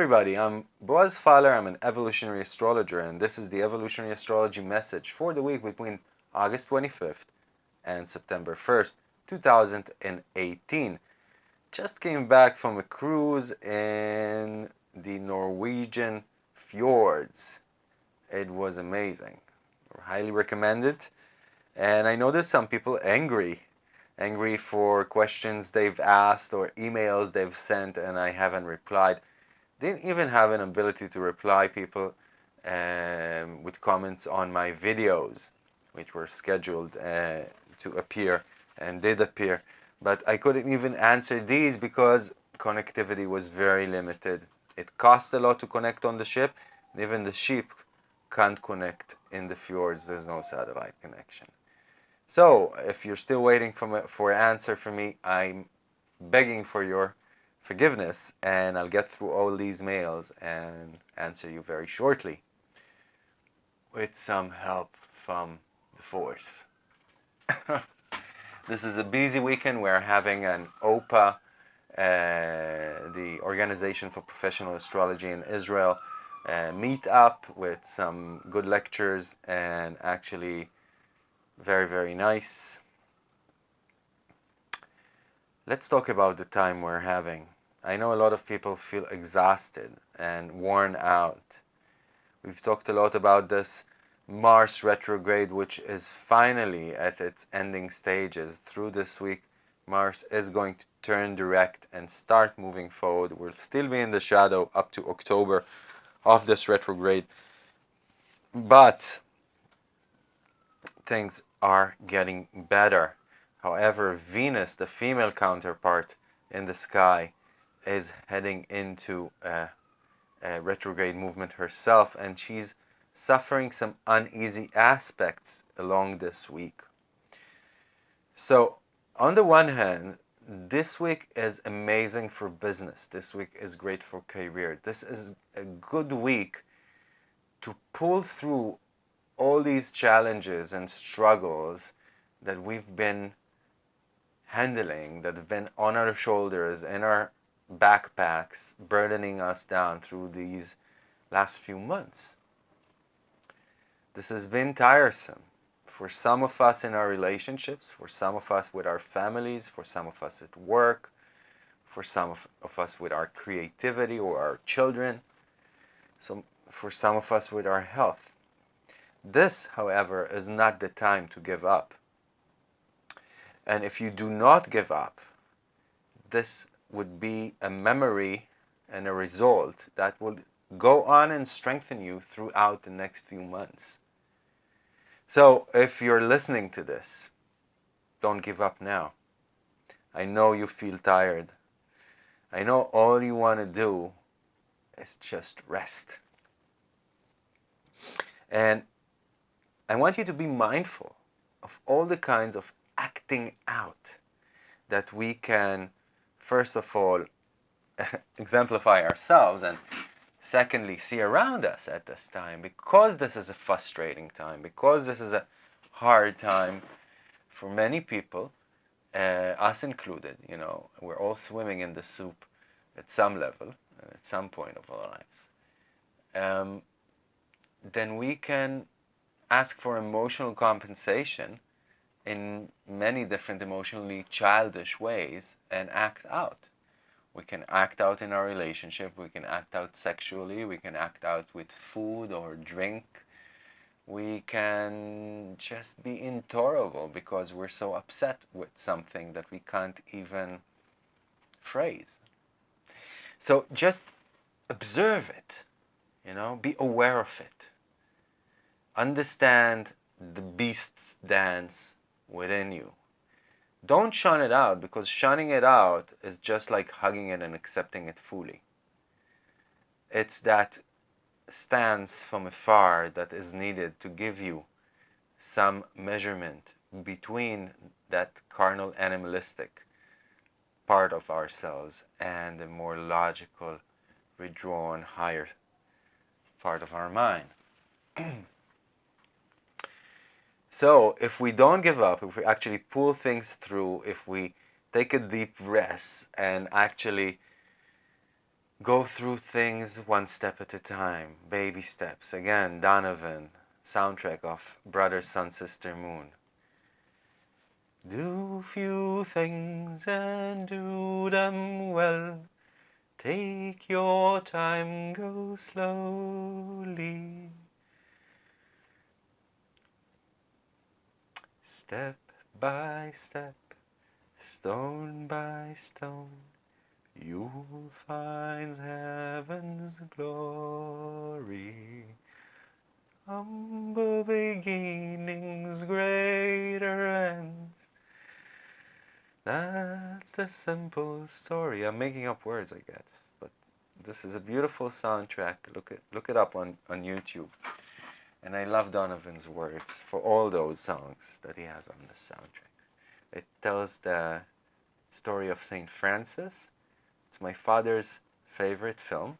Everybody, I'm Boaz Fyler, I'm an evolutionary astrologer and this is the evolutionary astrology message for the week between August 25th and September 1st, 2018. Just came back from a cruise in the Norwegian fjords. It was amazing. Highly recommended. And I know there's some people angry angry for questions they've asked or emails they've sent and I haven't replied. Didn't even have an ability to reply people um, with comments on my videos, which were scheduled uh, to appear and did appear. But I couldn't even answer these because connectivity was very limited. It cost a lot to connect on the ship. even the ship can't connect in the fjords. There's no satellite connection. So if you're still waiting for, for an answer from me, I'm begging for your forgiveness and I'll get through all these mails and answer you very shortly with some help from the force. this is a busy weekend. We're having an OPA, uh, the Organization for Professional Astrology in Israel, uh, meet up with some good lectures and actually very, very nice. Let's talk about the time we're having. I know a lot of people feel exhausted and worn out. We've talked a lot about this Mars retrograde, which is finally at its ending stages. Through this week, Mars is going to turn direct and start moving forward. We'll still be in the shadow up to October of this retrograde. But things are getting better. However, Venus, the female counterpart in the sky, is heading into a, a retrograde movement herself and she's suffering some uneasy aspects along this week. So, on the one hand, this week is amazing for business. This week is great for career. This is a good week to pull through all these challenges and struggles that we've been handling, that have been on our shoulders, in our backpacks, burdening us down through these last few months. This has been tiresome for some of us in our relationships, for some of us with our families, for some of us at work, for some of, of us with our creativity or our children, so for some of us with our health. This, however, is not the time to give up. And if you do not give up, this would be a memory and a result that will go on and strengthen you throughout the next few months. So if you're listening to this, don't give up now. I know you feel tired. I know all you want to do is just rest. And I want you to be mindful of all the kinds of acting out that we can, first of all, exemplify ourselves and secondly, see around us at this time because this is a frustrating time, because this is a hard time for many people, uh, us included, you know, we're all swimming in the soup at some level, at some point of our lives. Um, then we can ask for emotional compensation in many different emotionally childish ways and act out. We can act out in our relationship, we can act out sexually, we can act out with food or drink. We can just be intolerable because we're so upset with something that we can't even phrase. So just observe it, you know, be aware of it understand the beast's dance within you. Don't shun it out because shunning it out is just like hugging it and accepting it fully. It's that stance from afar that is needed to give you some measurement between that carnal animalistic part of ourselves and the more logical, withdrawn, higher part of our mind. So if we don't give up, if we actually pull things through, if we take a deep breath and actually go through things one step at a time, baby steps. Again, Donovan, soundtrack of Brother, Sun, Sister, Moon. Do few things and do them well. Take your time, go slowly. Step by step, stone by stone, you'll find heaven's glory. Humble beginnings, greater ends. That's the simple story. I'm making up words, I guess, but this is a beautiful soundtrack. Look it, look it up on, on YouTube. And I love Donovan's words for all those songs that he has on the soundtrack. It tells the story of St. Francis. It's my father's favorite film.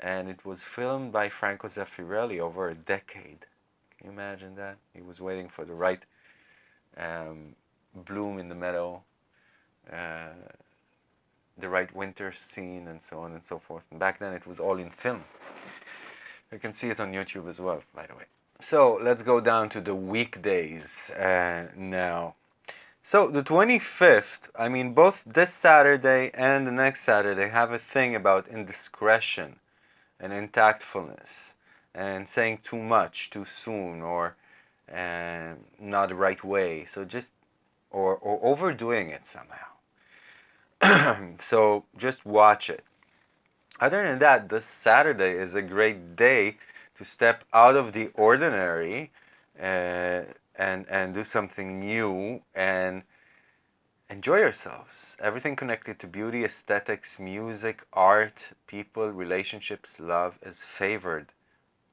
And it was filmed by Franco Zeffirelli over a decade. Can you imagine that? He was waiting for the right um, bloom in the meadow, uh, the right winter scene, and so on and so forth. And back then it was all in film. You can see it on YouTube as well, by the way. So let's go down to the weekdays uh, now. So the 25th, I mean, both this Saturday and the next Saturday have a thing about indiscretion and intactfulness and saying too much too soon or uh, not the right way. So just or, or overdoing it somehow. so just watch it. Other than that, this Saturday is a great day to step out of the ordinary uh, and, and do something new and enjoy yourselves. Everything connected to beauty, aesthetics, music, art, people, relationships, love is favored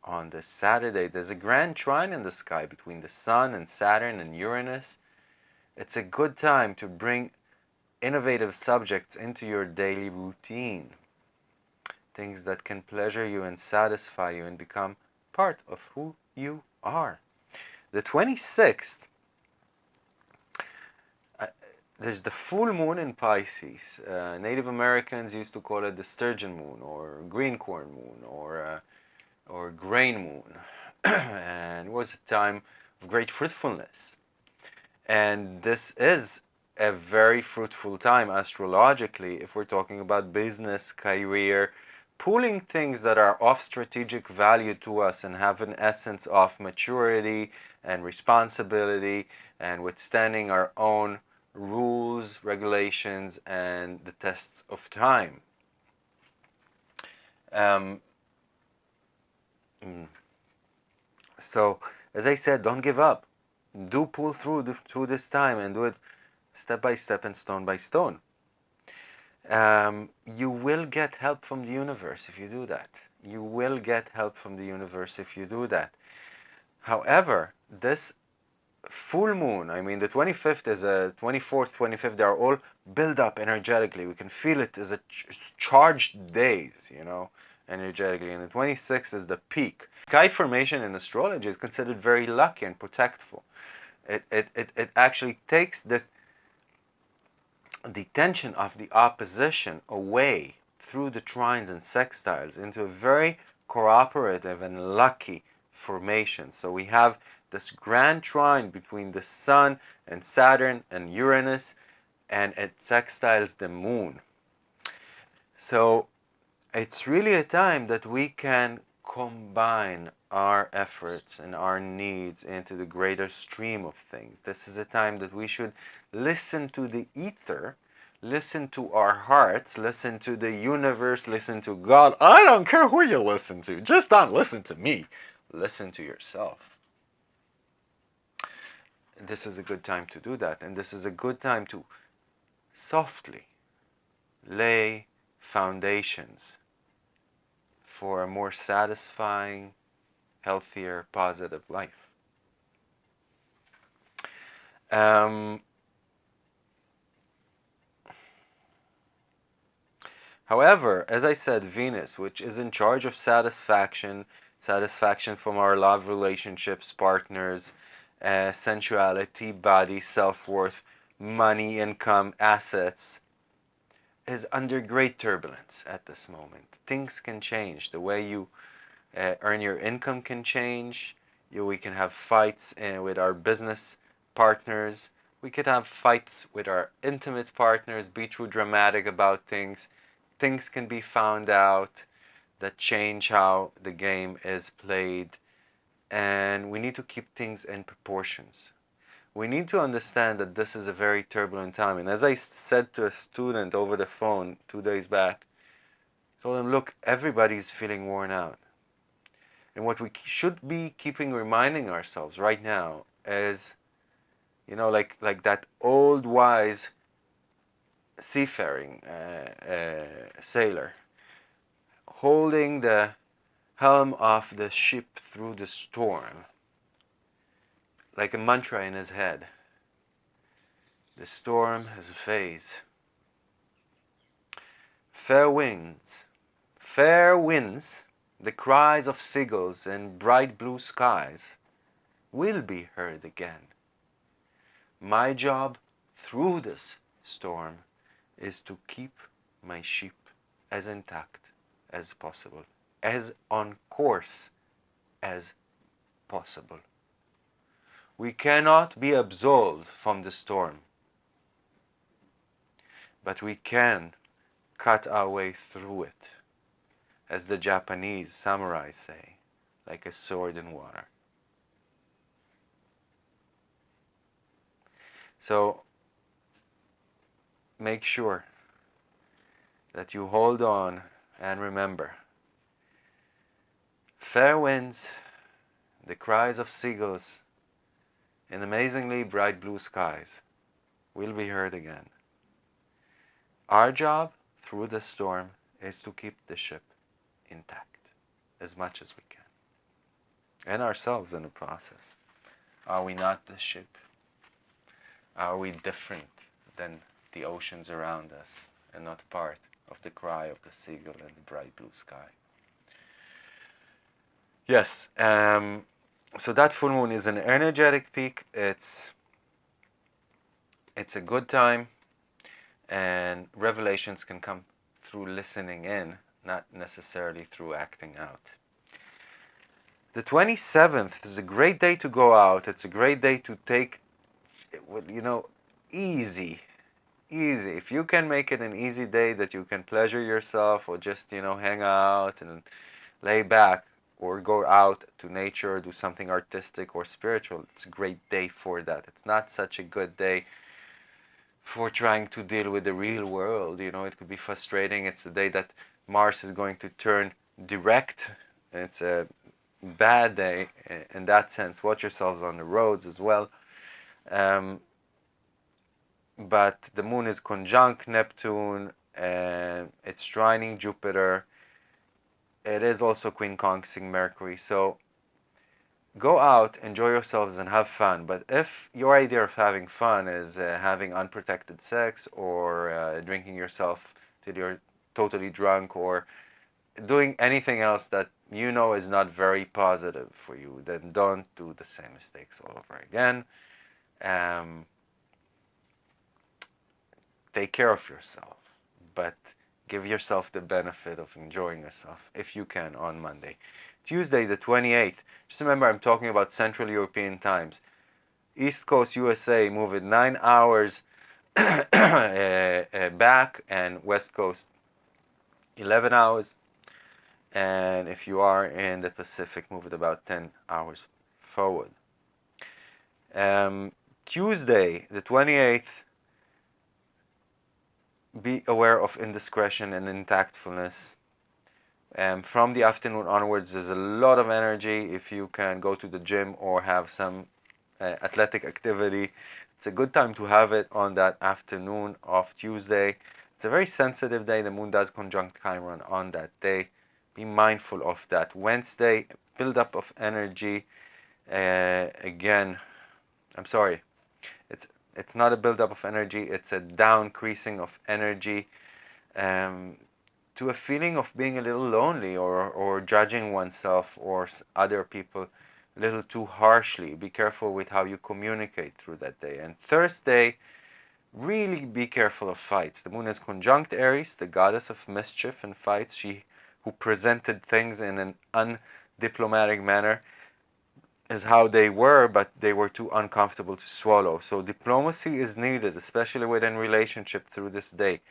on this Saturday. There's a grand trine in the sky between the Sun and Saturn and Uranus it's a good time to bring innovative subjects into your daily routine. Things that can pleasure you and satisfy you and become part of who you are. The 26th, uh, there's the full moon in Pisces. Uh, Native Americans used to call it the sturgeon moon or green corn moon or, uh, or grain moon. and it was a time of great fruitfulness. And this is a very fruitful time astrologically if we're talking about business, career, pulling things that are of strategic value to us and have an essence of maturity and responsibility and withstanding our own rules, regulations, and the tests of time. Um, mm. so, as I said, don't give up do pull through the, through this time and do it step by step and stone by stone. Um, you will get help from the universe if you do that. You will get help from the universe if you do that. However, this full moon, I mean the 25th is a 24th, 25th, they are all build up energetically. We can feel it as a ch charged days, you know, energetically. And the 26th is the peak. Kite formation in astrology is considered very lucky and protectful. It, it, it, it actually takes the, the tension of the opposition away through the trines and sextiles into a very cooperative and lucky formation. So we have this grand trine between the Sun and Saturn and Uranus and it sextiles the Moon. So it's really a time that we can combine our efforts and our needs into the greater stream of things. This is a time that we should listen to the ether, listen to our hearts, listen to the universe, listen to God. I don't care who you listen to, just don't listen to me. Listen to yourself. This is a good time to do that, and this is a good time to softly lay foundations for a more satisfying, healthier, positive life. Um, however, as I said, Venus, which is in charge of satisfaction, satisfaction from our love relationships, partners, uh, sensuality, body, self-worth, money, income, assets, is under great turbulence at this moment. Things can change. The way you uh, earn your income can change. You, we can have fights uh, with our business partners. We could have fights with our intimate partners, be too dramatic about things. Things can be found out that change how the game is played. And we need to keep things in proportions we need to understand that this is a very turbulent time. And as I said to a student over the phone two days back, I told him, look, everybody's feeling worn out. And what we should be keeping reminding ourselves right now is, you know, like, like that old wise seafaring uh, uh, sailor holding the helm of the ship through the storm like a mantra in his head. The storm has a phase. Fair winds, fair winds, the cries of seagulls in bright blue skies will be heard again. My job through this storm is to keep my ship as intact as possible, as on course as possible. We cannot be absolved from the storm, but we can cut our way through it, as the Japanese samurai say, like a sword in water. So make sure that you hold on and remember fair winds, the cries of seagulls in amazingly bright blue skies will be heard again. Our job through the storm is to keep the ship intact as much as we can. And ourselves in the process. Are we not the ship? Are we different than the oceans around us and not part of the cry of the seagull and the bright blue sky? Yes, um, so that full moon is an energetic peak. It's it's a good time and revelations can come through listening in, not necessarily through acting out. The 27th is a great day to go out. It's a great day to take, you know, easy, easy. If you can make it an easy day that you can pleasure yourself or just, you know, hang out and lay back, or go out to nature, or do something artistic or spiritual, it's a great day for that. It's not such a good day for trying to deal with the real world. You know, it could be frustrating. It's a day that Mars is going to turn direct. It's a bad day in that sense. Watch yourselves on the roads as well. Um, but the moon is conjunct Neptune and it's trining Jupiter it is also queen quincunxing Mercury. So go out, enjoy yourselves, and have fun. But if your idea of having fun is uh, having unprotected sex or uh, drinking yourself till you're totally drunk or doing anything else that you know is not very positive for you, then don't do the same mistakes all over again. Um, take care of yourself. But give yourself the benefit of enjoying yourself if you can on Monday. Tuesday the 28th, just remember I'm talking about Central European times. East Coast USA move it 9 hours uh, uh, back and West Coast 11 hours. And if you are in the Pacific, move it about 10 hours forward. Um, Tuesday the 28th, be aware of indiscretion and intactfulness. Um, from the afternoon onwards, there's a lot of energy. If you can go to the gym or have some uh, athletic activity, it's a good time to have it on that afternoon of Tuesday. It's a very sensitive day. The moon does conjunct Chiron on that day. Be mindful of that. Wednesday, buildup of energy. Uh, again, I'm sorry, it's not a buildup of energy, it's a downcreasing of energy um, to a feeling of being a little lonely or, or judging oneself or other people a little too harshly. Be careful with how you communicate through that day. And Thursday, really be careful of fights. The moon is conjunct Eris, the goddess of mischief and fights. She who presented things in an undiplomatic manner is how they were, but they were too uncomfortable to swallow. So diplomacy is needed, especially within relationship through this day.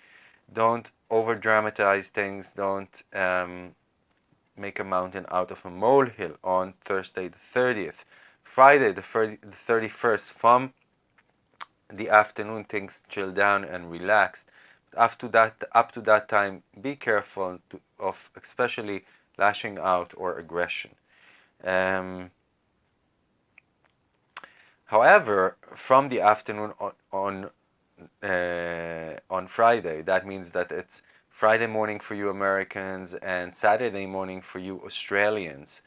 Don't over dramatize things. Don't um, make a mountain out of a molehill on Thursday the 30th. Friday the, 30, the 31st from the afternoon things chill down and relaxed. After that, up to that time, be careful to, of especially lashing out or aggression. Um, however, from the afternoon on, on uh, on Friday. That means that it's Friday morning for you Americans and Saturday morning for you Australians.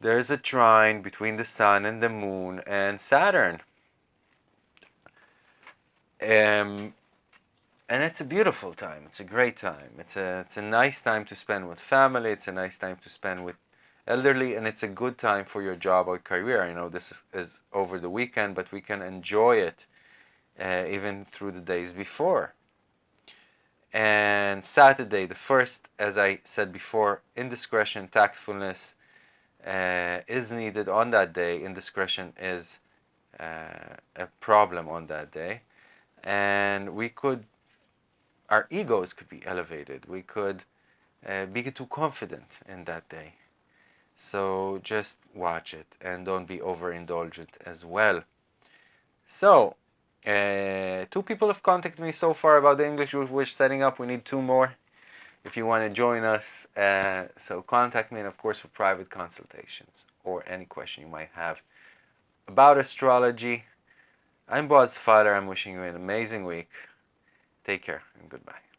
There's a trine between the Sun and the Moon and Saturn. Um, and it's a beautiful time. It's a great time. It's a, it's a nice time to spend with family. It's a nice time to spend with elderly and it's a good time for your job or career. You know, this is, is over the weekend, but we can enjoy it uh, even through the days before. And Saturday, the first, as I said before, indiscretion, tactfulness uh, is needed on that day. Indiscretion is uh, a problem on that day. And we could, our egos could be elevated. We could uh, be too confident in that day. So just watch it and don't be overindulgent as well. So uh, two people have contacted me so far about the English we're setting up. We need two more if you want to join us. Uh, so contact me and of course for private consultations or any question you might have about astrology. I'm Boaz Fyler. I'm wishing you an amazing week. Take care and goodbye.